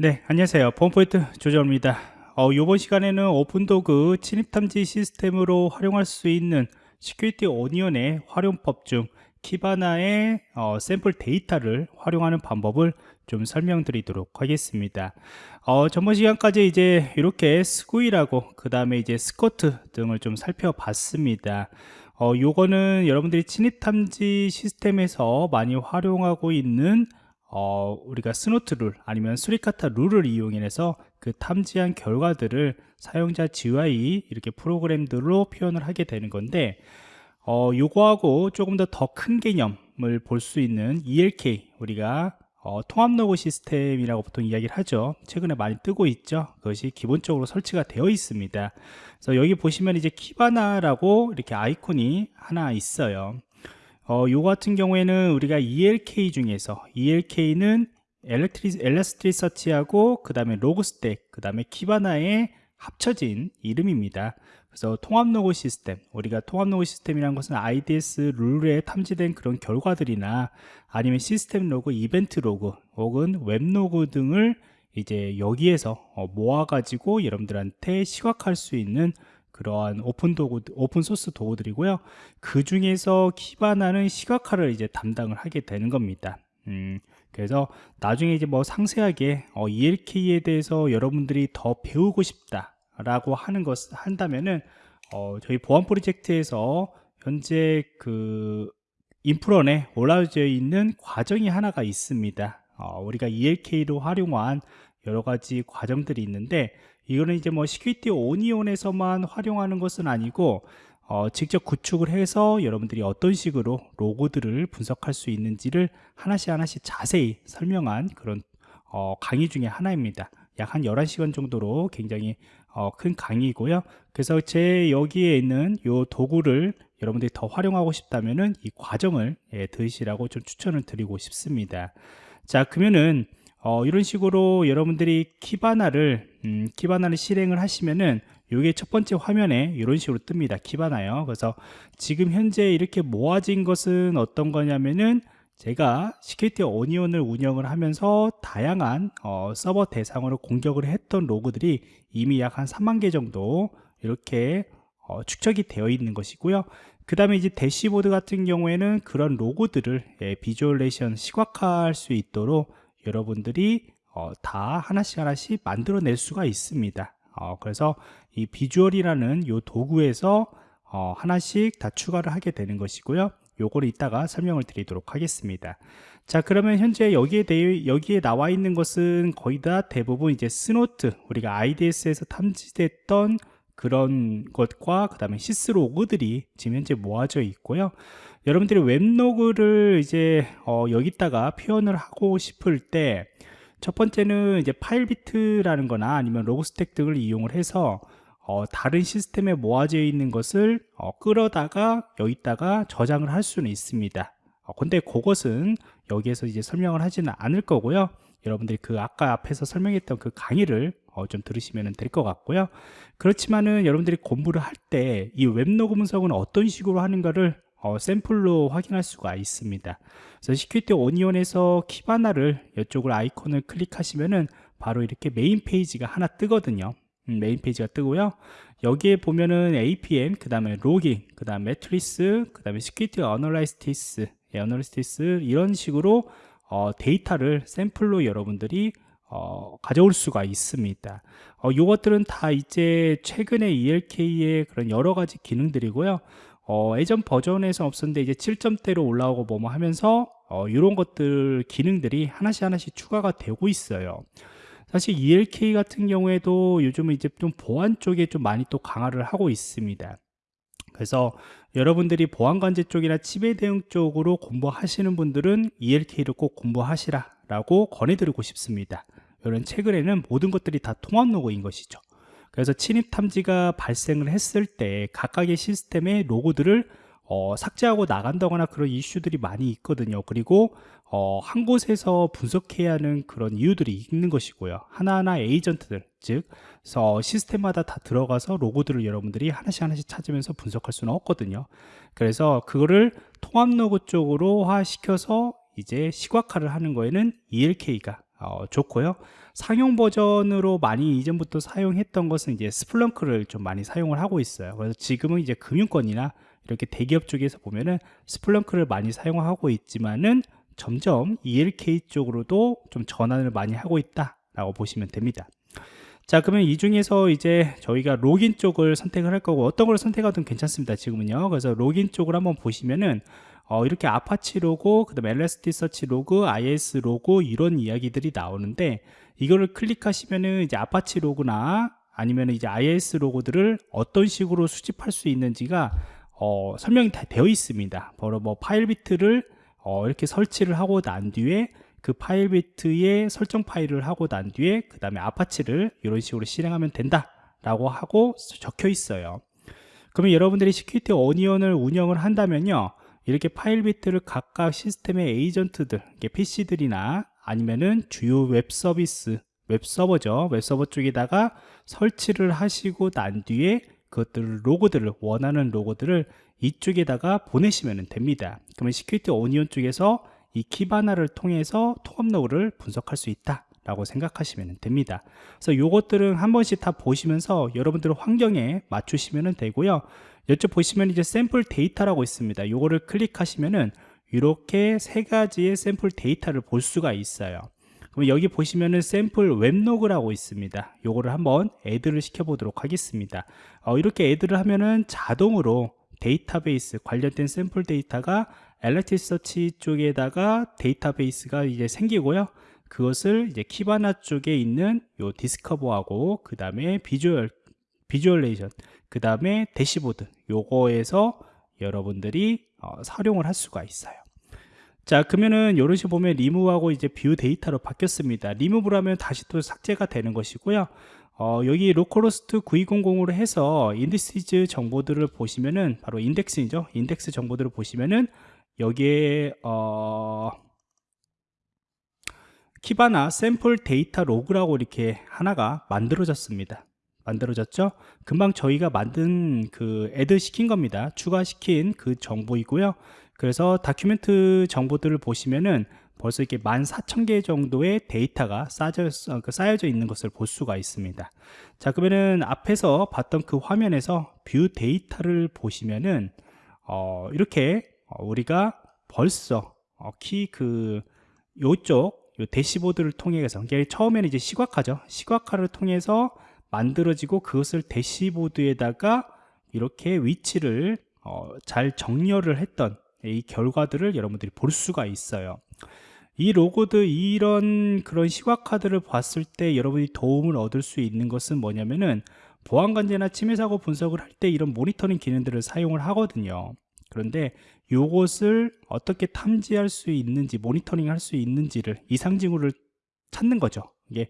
네, 안녕하세요. 보안프로젝트 조정원입니다. 어, 이번 시간에는 오픈 도구 침입탐지 시스템으로 활용할 수 있는 Security Onion의 활용법 중 Kibana의 어, 샘플 데이터를 활용하는 방법을 좀 설명드리도록 하겠습니다. 어, 전번 시간까지 이제 이렇게 Sguil하고 그 다음에 이제 Squert 등을 좀 살펴봤습니다. 어, 요거는 여러분들이 침입탐지 시스템에서 많이 활용하고 있는 어, 우리가 Snort 룰 아니면 Suricata 룰을 이용해서 그 탐지한 결과들을 사용자 GUI 이렇게 프로그램들로 표현을 하게 되는 건데 어, 요거하고 조금 더 더 큰 개념을 볼 수 있는 ELK 우리가 어, 통합 로그 시스템이라고 보통 이야기를 하죠. 최근에 많이 뜨고 있죠. 그것이 기본적으로 설치가 되어 있습니다. 그래서 여기 보시면 이제 Kibana라고 이렇게 아이콘이 하나 있어요 어, 요 같은 경우에는 우리가 ELK 중에서 ELK는 Elasticsearch하고 그 다음에 Logstash 그 다음에 Kibana의 합쳐진 이름입니다. 그래서 통합 로그 시스템 우리가 통합 로그 시스템이라는 것은 IDS 룰에 탐지된 그런 결과들이나 아니면 시스템 로그, 이벤트 로그 혹은 웹 로그 등을 이제 여기에서 어, 모아가지고 여러분들한테 시각할 수 있는 그러한 오픈 도구, 오픈 소스 도구들이고요. 그 중에서 Kibana는 시각화를 이제 담당을 하게 되는 겁니다. 음, 그래서 나중에 이제 뭐 상세하게 어, ELK에 대해서 여러분들이 더 배우고 싶다라고 하는 것 한다면은 어, 저희 보안 프로젝트에서 현재 그 인프런에 올라져 있는 과정이 하나가 있습니다. 어, 우리가 ELK로 활용한 여러 가지 과정들이 있는데 이거는 이제 뭐 Security Onion에서만 활용하는 것은 아니고 어, 직접 구축을 해서 여러분들이 어떤 식으로 로그들을 분석할 수 있는지를 하나씩 하나씩 자세히 설명한 그런 어, 강의 중에 하나입니다. 약 한 11시간 정도로 굉장히 어, 큰 강의이고요. 그래서 제 여기에 있는 이 도구를 여러분들이 더 활용하고 싶다면은 이 과정을 예, 들으시라고 좀 추천을 드리고 싶습니다. 자, 그러면은 어, 이런 식으로 여러분들이 Kibana를 음, Kibana를 실행을 하시면은 이게 첫 번째 화면에 이런 식으로 뜹니다. Kibana요. 그래서 지금 현재 이렇게 모아진 것은 어떤 거냐면은 제가 Security Onion을 운영을 하면서 다양한 어, 서버 대상으로 공격을 했던 로그들이 이미 약 한 3만 개 정도 이렇게 어, 축적이 되어 있는 것이고요. 그 다음에 이제 대시보드 같은 경우에는 그런 로그들을 예, visualization 시각화할 수 있도록 여러분들이 어, 다 하나씩 하나씩 만들어낼 수가 있습니다. 어, 그래서 이 비주얼이라는 이 도구에서 어, 하나씩 다 추가를 하게 되는 것이고요. 요거를 이따가 설명을 드리도록 하겠습니다. 자 그러면 현재 여기에 대해 여기에 나와 있는 것은 거의 다 대부분 이제 Snort 우리가 IDS에서 탐지됐던 그런 것과 그 다음에 syslog들이 지금 현재 모아져 있고요. 여러분들이 웹로그를 이제 어, 여기다가 표현을 하고 싶을 때 첫 번째는 이제 Filebeat라는 거나 아니면 Logstash 등을 이용을 해서 어, 다른 시스템에 모아져 있는 것을 어, 끌어다가 여기다가 저장을 할 수는 있습니다. 어, 근데 그것은 여기에서 이제 설명을 하지는 않을 거고요. 여러분들이 그 아까 앞에서 설명했던 그 강의를 어, 좀 들으시면 될 것 같고요. 그렇지만은 여러분들이 공부를 할 때 이 웹로그 분석은 어떤 식으로 하는가를 어, 샘플로 확인할 수가 있습니다. 그래서 Security Onion에서 Kibana를 이쪽을 아이콘을 클릭하시면은 바로 이렇게 메인 페이지가 하나 뜨거든요. 음, 메인 페이지가 뜨고요. 여기에 보면은 APM 그 다음에 logging 그 다음 metrics 그 다음에 security analytics analytics 이런 식으로 어, 데이터를 샘플로 여러분들이 어, 가져올 수가 있습니다. 어, 이것들은 다 이제 최근에 ELK의 그런 여러 가지 기능들이고요. 어, 예전 버전에서 없었는데 이제 7점대로 올라오고 뭐뭐 하면서 어, 이런 것들 기능들이 하나씩 하나씩 추가가 되고 있어요. 사실 ELK 같은 경우에도 요즘은 이제 좀 보안 쪽에 좀 많이 또 강화를 하고 있습니다. 그래서 여러분들이 보안관제 쪽이나 치매 대응 쪽으로 공부하시는 분들은 ELK를 꼭 공부하시라 라고 권해드리고 싶습니다 이런 최근에는 모든 것들이 다 통합 로고인 것이죠. 그래서 침입 탐지가 발생을 했을 때 각각의 시스템의 로고들을 어, 삭제하고 나간다거나 그런 이슈들이 많이 있거든요. 그리고 어, 한 곳에서 분석해야 하는 그런 이유들이 있는 것이고요. 하나하나 에이전트들 즉 어, 시스템마다 다 들어가서 로고들을 여러분들이 하나씩 하나씩 찾으면서 분석할 수는 없거든요. 그래서 그거를 통합 로고 쪽으로 화시켜서 이제 시각화를 하는 거에는 ELK가 어, 좋고요. 상용 버전으로 많이 이전부터 사용했던 것은 이제 Splunk를 좀 많이 사용을 하고 있어요. 그래서 지금은 이제 금융권이나 이렇게 대기업 쪽에서 보면은 Splunk를 많이 사용하고 있지만은 점점 ELK 쪽으로도 좀 전환을 많이 하고 있다 라고 보시면 됩니다. 자 그러면 이 중에서 이제 저희가 logging 쪽을 선택을 할 거고 어떤 걸 선택하든 괜찮습니다 지금은요 그래서 logging 쪽을 한번 보시면은 어, 이렇게 아파치 로고, 그 다음에 Elasticsearch 로그, IIS 로그 이런 이야기들이 나오는데 이거를 클릭하시면은 이제 아파치 로그나 아니면 이제 IIS 로그들을 어떤 식으로 수집할 수 있는지가 어, 설명이 다 되어 있습니다. 바로 뭐 Filebeat를 어, 이렇게 설치를 하고 난 뒤에 그 Filebeat의 설정 파일을 하고 난 뒤에 그 다음에 Apache를 이런 식으로 실행하면 된다 라고 하고 적혀 있어요 그러면 여러분들이 Security Onion을 운영을 한다면요 이렇게 Filebeat를 각각 시스템의 에이전트들 PC들이나 아니면은 주요 웹 서비스 웹 서버죠. 웹 서버 쪽에다가 설치를 하시고 난 뒤에 그것들 로그들을 원하는 로그들을 이쪽에다가 보내시면 됩니다. 그러면 Security Onion 쪽에서 이 Kibana를 통해서 통합 로그를 분석할 수 있다 라고 생각하시면 됩니다 그래서 요것들은 한 번씩 다 보시면서 여러분들 환경에 맞추시면 되고요 이쪽 보시면 이제 샘플 데이터라고 있습니다. 요거를 클릭하시면은 이렇게 세 가지의 샘플 데이터를 볼 수가 있어요. 그럼 여기 보시면은 샘플 웹로그라고 있습니다. 요거를 한번 add를 시켜 보도록 하겠습니다. 어, 이렇게 add를 하면은 자동으로 데이터베이스 관련된 샘플 데이터가 Elasticsearch 쪽에다가 데이터베이스가 이제 생기고요. 그것을 이제 Kibana 쪽에 있는 요 Discover하고 그 다음에 visual visualization 그 다음에 대시보드 요거에서 여러분들이 어, 활용을 할 수가 있어요. 자 그러면은 이런 식으로 보면 리무브하고 이제 view data로 바뀌었습니다. 리무브를 하면 다시 또 삭제가 되는 것이고요. 어, 여기 localhost 9200으로 해서 indices 정보들을 보시면은 바로 인덱스이죠. 인덱스 정보들을 보시면은 여기에 어, Kibana 샘플 데이터 로그라고 이렇게 하나가 만들어졌습니다. 만들어졌죠? 금방 저희가 만든 그 add 시킨 겁니다. 추가시킨 그 정보이고요. 그래서 document 정보들을 보시면은 벌써 이렇게 14,000개 정도의 데이터가 쌓여져, 그 쌓여져 있는 것을 볼 수가 있습니다. 자 그러면은 앞에서 봤던 그 화면에서 view data를 보시면은 어, 이렇게 어, 우리가 벌써 어, 키그 요쪽 요 대시보드를 통해서 이게 처음에는 이제 시각화죠. 시각화를 통해서 만들어지고 그것을 대시보드에다가 이렇게 위치를 어, 잘 정렬을 했던 이 결과들을 여러분들이 볼 수가 있어요. 이 로그도 이런 그런 시각화들을 봤을 때 여러분이 도움을 얻을 수 있는 것은 뭐냐면은 보안관제나 침해사고 분석을 할 때 이런 모니터링 기능들을 사용을 하거든요. 그런데 이것을 어떻게 탐지할 수 있는지 모니터링 할 수 있는지를 이상징후를 찾는 거죠 이게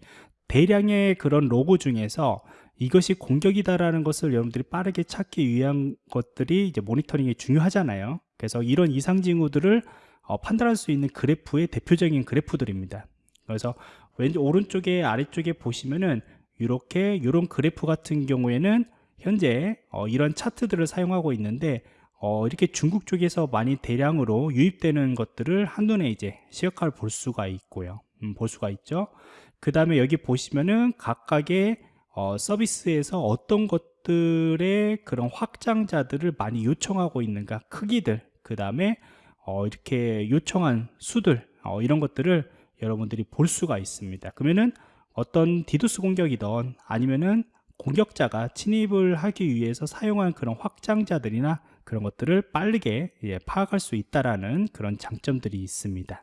대량의 그런 로고 중에서 이것이 공격이다라는 것을 여러분들이 빠르게 찾기 위한 것들이 이제 모니터링이 중요하잖아요. 그래서 이런 이상 징후들을 어, 판단할 수 있는 그래프의 대표적인 그래프들입니다. 그래서 왼쪽 오른쪽에 아래쪽에 보시면은 이렇게 이런 그래프 같은 경우에는 현재 어, 이런 차트들을 사용하고 있는데 어, 이렇게 중국 쪽에서 많이 대량으로 유입되는 것들을 한눈에 이제 시각화를 볼 수가 있고요. 음, 볼 수가 있죠. 그 다음에 여기 보시면은 각각의 어, 서비스에서 어떤 것들의 그런 확장자들을 많이 요청하고 있는가 크기들 그 다음에 어, 이렇게 요청한 수들 어, 이런 것들을 여러분들이 볼 수가 있습니다 그러면은 어떤 디도스 공격이던 아니면은 공격자가 침입을 하기 위해서 사용한 그런 확장자들이나 그런 것들을 빠르게 예, 파악할 수 있다라는 그런 장점들이 있습니다.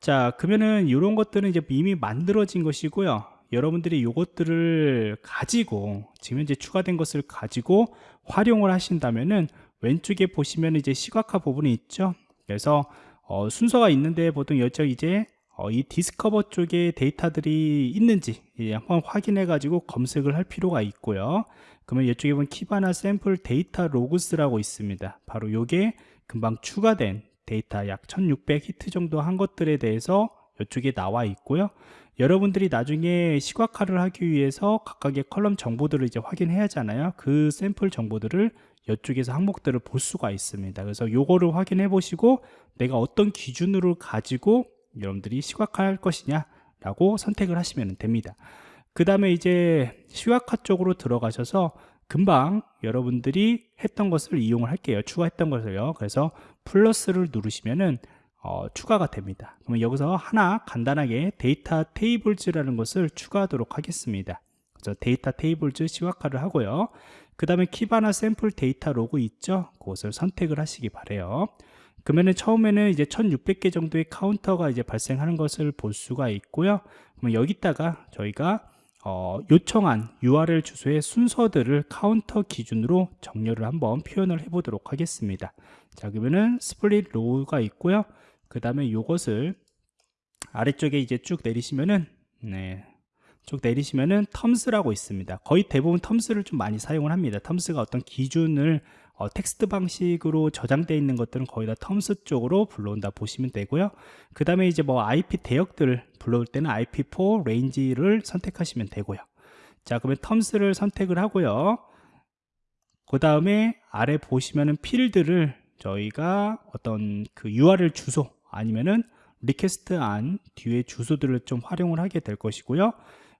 자 그러면은 이런 것들은 이제 이미 만들어진 것이고요. 여러분들이 이것들을 가지고 지금 현재 추가된 것을 가지고 활용을 하신다면은 왼쪽에 보시면 이제 시각화 부분이 있죠. 그래서 어, 순서가 있는데 보통 여쪽 이제 어, 이 Discover 쪽에 데이터들이 있는지 한번 확인해 가지고 검색을 할 필요가 있고요 그러면 이쪽에 보면 Kibana sample data logs라고 있습니다. 바로 요게 금방 추가된 데이터 약 1600 히트 정도 한 것들에 대해서 이쪽에 나와 있고요. 여러분들이 나중에 시각화를 하기 위해서 각각의 컬럼 정보들을 이제 확인해야 하잖아요. 그 샘플 정보들을 이쪽에서 항목들을 볼 수가 있습니다. 그래서 요거를 확인해 보시고 내가 어떤 기준으로 가지고 여러분들이 시각화할 것이냐 라고 선택을 하시면 됩니다 그 다음에 이제 시각화 쪽으로 들어가셔서 금방 여러분들이 했던 것을 이용을 할게요. 추가했던 것을요. 그래서 플러스를 누르시면은 어, 추가가 됩니다. 그러면 여기서 하나 간단하게 data tables라는 것을 추가하도록 하겠습니다. 그래서 data tables 시각화를 하고요. 그 다음에 Kibana 샘플 데이터 로그 있죠? 그것을 선택을 하시기 바래요. 그러면은 처음에는 이제 1600개 정도의 카운터가 이제 발생하는 것을 볼 수가 있고요. 그러면 여기다가 저희가 어, 요청한 URL 주소의 순서들을 카운터 기준으로 정렬을 한번 표현을 해 보도록 하겠습니다. 자 그러면은 split row가 있고요. 그 다음에 이것을 아래쪽에 이제 쭉 내리시면은 네, 쭉 내리시면은 terms라고 있습니다. 거의 대부분 terms를 좀 많이 사용을 합니다. terms가 어떤 기준을 어, 텍스트 방식으로 저장되어 있는 것들은 거의 다 terms 쪽으로 불러온다 보시면 되고요. 그 다음에 이제 뭐 IP 대역들을 불러올 때는 IP4 range를 선택하시면 되고요. 자 그러면 terms를 선택을 하고요. 그 다음에 아래 보시면은 필드를 저희가 어떤 그 URL 주소 아니면은 request 한 뒤에 주소들을 좀 활용을 하게 될 것이고요.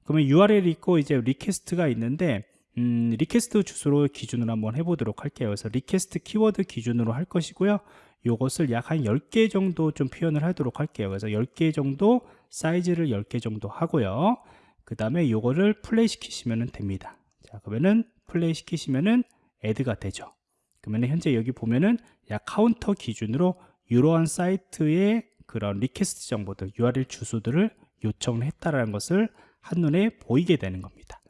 그러면 URL이 있고 이제 request가 있는데 음, request 주소로 기준으로 한번 해보도록 할게요. 그래서 request 키워드 기준으로 할 것이고요. 요것을 약 한 10개 정도 좀 표현을 하도록 할게요. 그래서 10개 정도 사이즈를 10개 정도 하고요. 그 다음에 요거를 플레이 시키시면 됩니다. 자 그러면은 플레이 시키시면은 add가 되죠. 그러면 현재 여기 보면은 약 카운터 기준으로 이러한 사이트의 그런 request 정보들 URL 주소들을 요청을 했다라는 것을 한눈에 보이게 되는 겁니다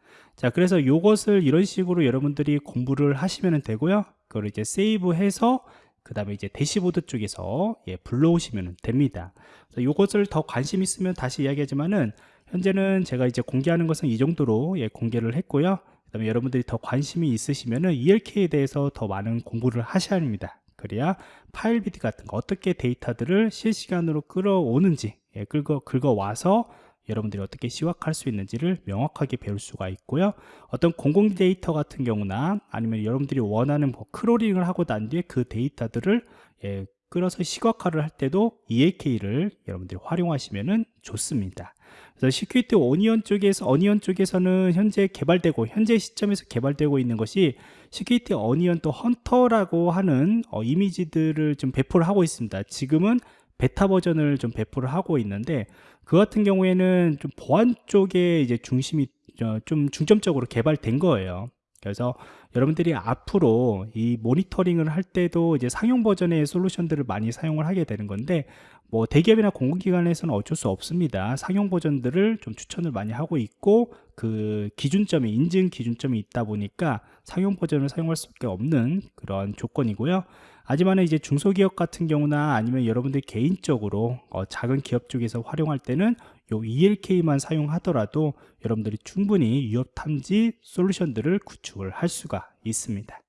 자 그래서 이것을 이런 식으로 여러분들이 공부를 하시면 되고요. 그걸 이제 save해서 그 다음에 이제 대시보드 쪽에서 예, 불러오시면 됩니다. 이것을 더 관심 있으면 다시 이야기하지만은 현재는 제가 이제 공개하는 것은 이 정도로 예, 공개를 했고요. 그 다음에 여러분들이 더 관심이 있으시면은 ELK에 대해서 더 많은 공부를 하셔야 합니다. 그래야 Filebeat 같은 거 어떻게 데이터들을 실시간으로 끌어오는지 예, 긁어, 긁어와서 여러분들이 어떻게 시각화할 수 있는지를 명확하게 배울 수가 있고요. 어떤 공공 데이터 같은 경우나 아니면 여러분들이 원하는 뭐 크롤링을 하고 난 뒤에 그 데이터들을 예, 끌어서 시각화를 할 때도 ELK를 여러분들이 활용하시면 좋습니다. 그래서 Security Onion 쪽에서 Onion 쪽에서는 현재 개발되고 현재 시점에서 개발되고 있는 것이 Security Onion 또 Hunter라고 하는 어, 이미지들을 좀 배포를 하고 있습니다. 지금은 베타 버전을 좀 배포를 하고 있는데 그 같은 경우에는 좀 보안 쪽에 이제 중심이 어, 좀 중점적으로 개발된 거예요. 그래서 여러분들이 앞으로 이 모니터링을 할 때도 이제 상용 버전의 솔루션들을 많이 사용을 하게 되는 건데 뭐 대기업이나 공공기관에서는 어쩔 수 없습니다. 상용 버전들을 좀 추천을 많이 하고 있고 그 기준점이 인증 기준점이 있다 보니까 상용 버전을 사용할 수밖에 없는 그런 조건이고요. 하지만 이제 중소기업 같은 경우나 아니면 여러분들 개인적으로 어, 작은 기업 쪽에서 활용할 때는 요 ELK만 사용하더라도 여러분들이 충분히 위협 탐지 솔루션들을 구축을 할 수가 있습니다.